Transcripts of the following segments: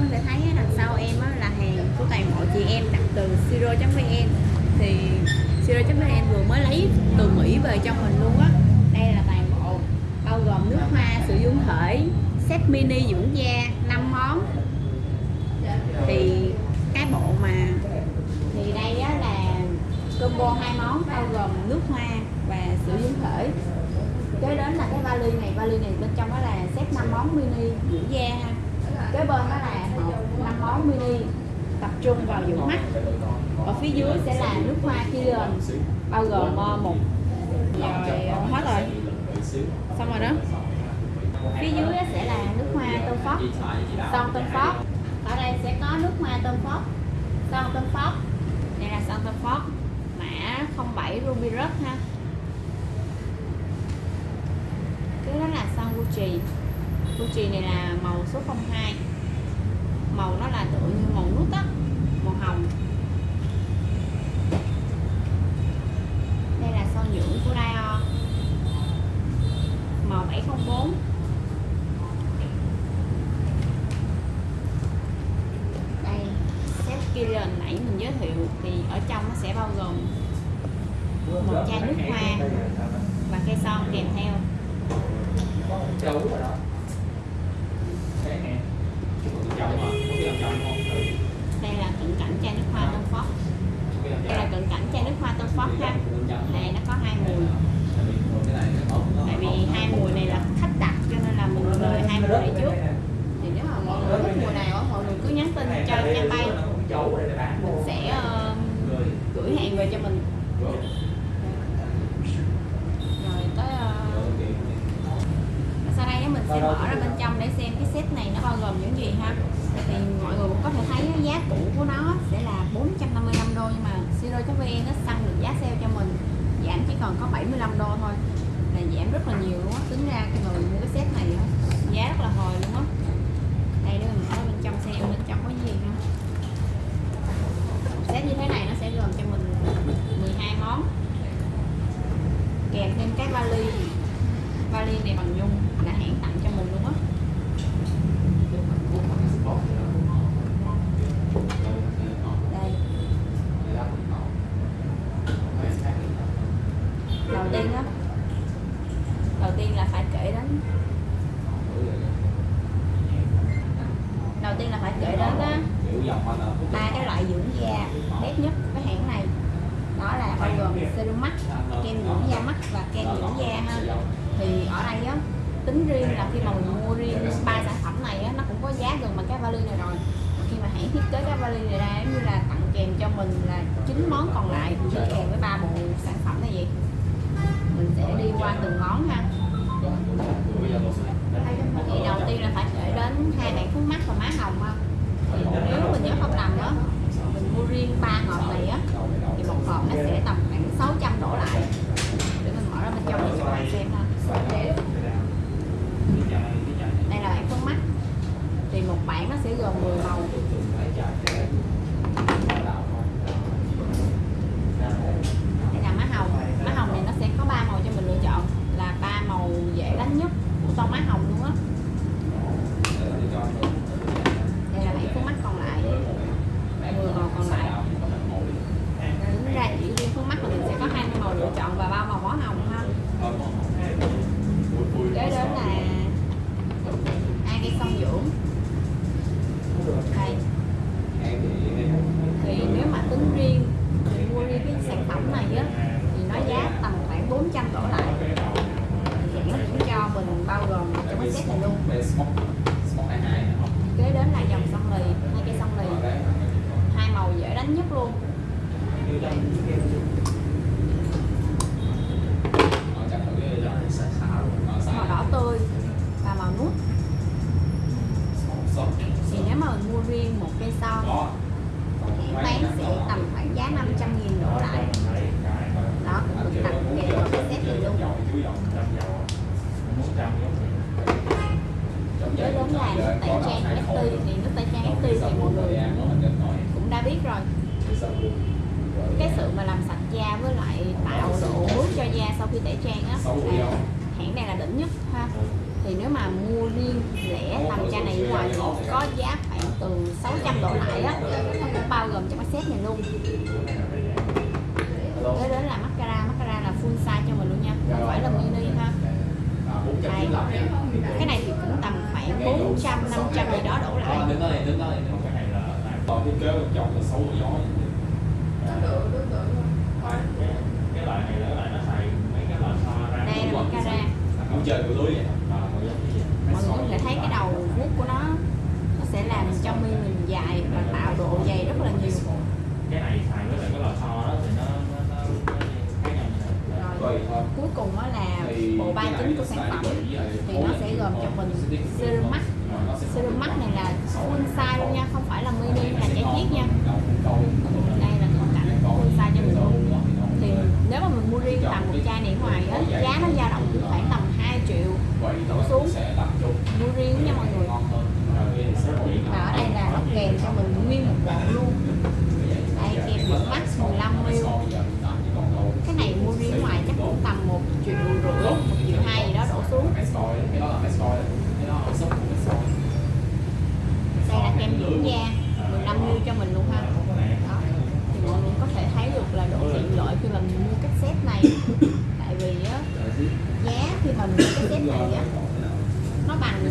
có thể thấy đằng sau em là hàng của toàn bộ chị em đặt từ siro.vn thì siro.vn vừa mới lấy từ Mỹ về cho mình luôn á. Đây là toàn bộ bao gồm nước hoa sử dụng thể, set mini dưỡng da 5 món. Thì cái bộ mà thì đây á là combo hai món, bao gồm nước hoa và sữa dưỡng thể. Kế đến là cái vali này vali này bên trong đó là set 5 món mini dưỡng da ha. Kế bên đó là hộp 5 món mini tập trung vào dưỡng mắt. Ở phía dưới sẽ là nước hoa Killian bao gồm ờ, một rồi hết rồi xong rồi đó. Phía dưới sẽ là nước hoa tôm phóc son tôm phóc ở đây sẽ có nước hoa tôm phóc son tôm phóc đây là son tôm phóc mã 07 ruby red ha. Cái đó là son Gucci. Gucci này là màu số 02 màu nó là tựa như màu nút á, màu hồng. Đây là son dưỡng của Dior. Màu 704 đây set Killian nãy mình giới thiệu thì ở trong nó sẽ bao gồm một chai nước hoa và cây son kèm theo. Châu rồi đó mà Có cái chồng không đây là cận cảnh chai nước hoa tân Ford đây là cận cảnh chai nước hoa tân Ford ha. Này nó có hai mùi. Tại vì hai mùi này là khách đặt cho nên là mình mời hai mùi này trước. Thì nếu mà mọi người thích mùi nào mọi người cứ nhắn tin cho nha bay. Mình sẽ uh, gửi hàng về cho mình rồi tới ờ, sau đây á, mình sẽ mở ra bên trong để xem cái set này nó bao gồm những gì ha thì mọi người cũng có thể thấy á, giá cũ của nó sẽ là 455 đô nhưng mà xe nó săn được giá sale cho mình. Giảm chỉ còn có 75 đô thôi. Là giảm rất là nhiều luôn á. Tính ra cái người mua cái set này á, giá rất là hồi luôn á. Đây để mình mở bên trong xem bên trong có gì ha. Set như thế này nó sẽ gồm cho mình 12 món. Kèm thêm cái vali. Vali này bằng nhung là hãng tặng cho mình luôn á đây đầu tiên á đầu tiên là phải kể đến kể đến á ba cái loại dưỡng da đẹp nhất của cái hãng này. Đó là bao gồm serum mắt kem dưỡng da mắt và kem dưỡng da ha. Thì ở đây á tính riêng là khi mà mình mua riêng ba sản phẩm này á nó cũng có giá gần bằng cái vali này rồi. Khi mà hãng thiết kế cái vali này ra giống như là tặng kèm cho mình là chín món còn lại đi kèm với ba bộ sản phẩm này vậy. Mình sẽ đi qua từng món ha. Thì đầu tiên là phải kể đến hai bạn phun mắt và má hồng ha nếu mình nhớ không lầm đó mình mua riêng ba hộp này á, thì một hộp nó sẽ tầm khoảng 600 đổ lại. Để mình mở ra bên trong để cho bạn xem ha. Đây là bạn phun mắt. Thì một bản nó sẽ gồm 10 màu. Đây là má hồng. Má hồng này nó sẽ có ba màu cho mình lựa chọn. Là ba màu dễ đánh nhất của tông má hồng luôn á đây là bản phun mắt còn lại 10 màu còn lại tính ra chỉ riêng phun mắt là mình sẽ có 20 màu lựa chọn và ba màu bó hồng ha kế đến là hai cây son dưỡng đây thì nếu mà tính riêng mình mua riêng cái sản phẩm này á thì nó giá tầm khoảng 400 đổ lại. Thì hãng cũng cho mình bao gồm trong cái set này luôn. Kế đến là dòng son lì hai cây son lì. Hai màu dễ đánh nhất luôn màu đỏ tươi và màu nút thì nếu mà mình mua riêng một cây son hãng bán sẽ tầm khoảng giá 500 nghìn đổ lại đó cũng được tặng kèm vào cái set này luôn kế đến là nước tẩy trang FT thì nước tẩy trang FT thì mọi người cũng đã biết rồi cái sự mà làm sạch da với lại tạo độ mướt cho da sau khi tẩy trang á là hãng này là đỉnh nhất ha. Thì nếu mà mua riêng lẻ tầm chai này ngoài thì có giá khoảng từ 600 độ lại á. Nó cũng bao gồm trong cái set này luôn. Kế đến là mascara mascara là full size cho mình luôn nha. Không phải là mini ha. Đây cái này thì cũng tầm khoảng 400 500 gì đó đổ lại Đến đây, đến đây. Cái loại này là cái loại nó xài mấy cái loại pha ra. đây là mascara Cũng chơi của lưới vậy. Mà mọi người có thể thấy cái đầu vuốt của nó nó sẽ làm cho mi mình dài và tạo độ dày rất là nhiều Cái này xài với lại cái loại pha đó thì nó rồi, cuối cùng đó là bộ ba chính của sản phẩm thì nó sẽ gồm cho mình serum mắt serum mắt này là full size luôn nha, không phải là mini là chảy chiết nha đây là khung cảnh full size cho mình luôn thì nếu mà mình mua riêng tầm một chai này ở ngoài á giá nó dao động từ khoảng tầm 2 triệu đổ xuống mua riêng nha mọi người và ở đây là nó kèm cho mình nguyên một bộ luôn đây kèm dưỡng mắt 15 ml cái này mua riêng ngoài chắc cũng tầm một triệu rưỡi một triệu hai gì đó đổ xuống đây là kem dưỡng da 15 ml cho mình luôn ha. đó thì mọi người có thể thấy được là độ tiện lợi khi mà mình mua cái set này. Tại vì á giá khi mà mình mua cái set này á nó bằng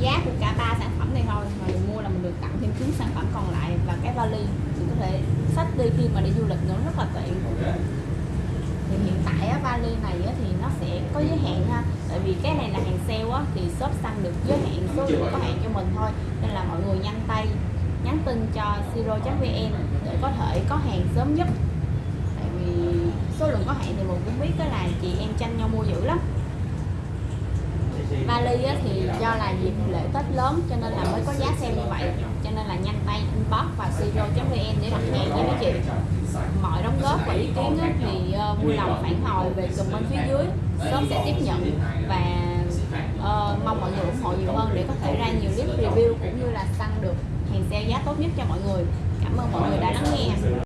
giá của cả ba sản phẩm này thôi. Mà mình mua là mình được tặng thêm 9 sản phẩm còn lại và cái vali. Thì có thể xách đi khi mà đi du lịch nữa rất là tiện. Thì hiện tại á, vali này á, có giới hạn ha. Tại vì cái này là hàng sale á, thì shop xăng được giới hạn số lượng có hạn cho mình thôi. Nên là mọi người nhanh tay nhắn tin cho siro.vn để có thể có hàng sớm nhất. Tại vì số lượng có hạn thì mình cũng biết đó là chị em tranh nhau mua dữ lắm vali á, thì do là dịp lễ Tết lớn cho nên là mới có giá sale như vậy. Cho nên là nhanh tay inbox và siro.vn để đặt hàng nha mấy chị. Mọi đóng góp và ý kiến á, thì uh, vui lòng phản hồi về comment phía dưới. Shop sẽ tiếp nhận và uh, mong mọi người ủng hộ nhiều hơn để có thể ra nhiều clip review cũng như là tăng được hàng sale giá tốt nhất cho mọi người. Cảm ơn mọi người đã lắng nghe.